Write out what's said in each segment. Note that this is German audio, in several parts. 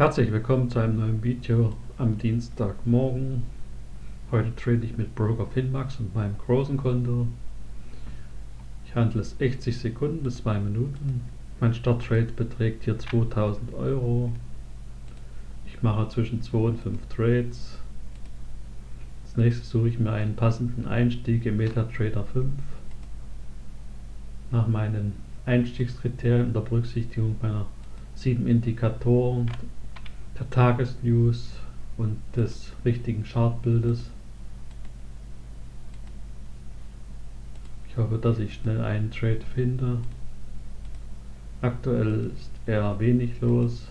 Herzlich willkommen zu einem neuen Video am Dienstagmorgen. Heute trade ich mit Broker Finmax und meinem großen Konto. Ich handle es 60 Sekunden bis 2 Minuten. Mein Starttrade beträgt hier 2000 Euro. Ich mache zwischen 2 und 5 Trades. Als nächstes suche ich mir einen passenden Einstieg im MetaTrader 5. Nach meinen Einstiegskriterien unter Berücksichtigung meiner sieben Indikatoren der Tagesnews und des richtigen Chartbildes. Ich hoffe, dass ich schnell einen Trade finde. Aktuell ist eher wenig los.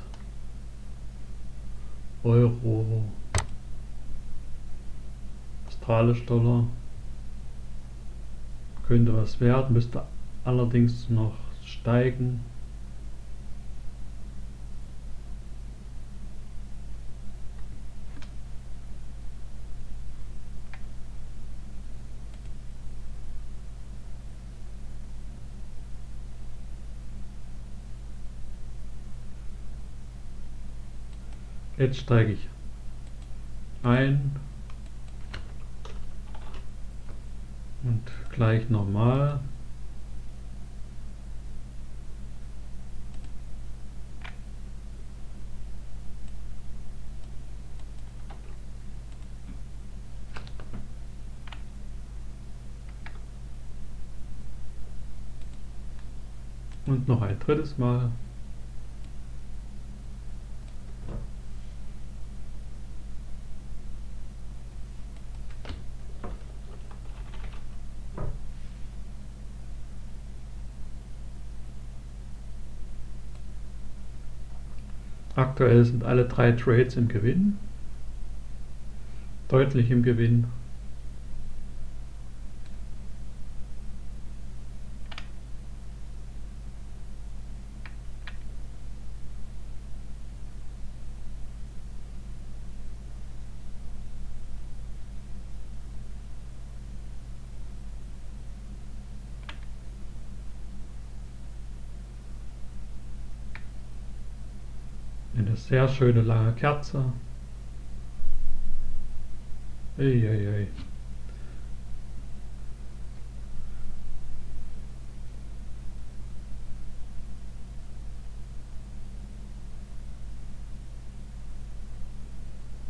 Euro, australisch Dollar könnte was werden, müsste allerdings noch steigen. Jetzt steige ich ein und gleich nochmal. Und noch ein drittes Mal. Aktuell sind alle drei Trades im Gewinn. Deutlich im Gewinn. Eine sehr schöne lange Kerze. Eieiei.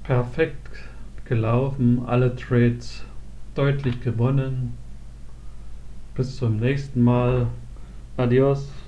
Perfekt gelaufen, alle Trades deutlich gewonnen. Bis zum nächsten Mal. Adios.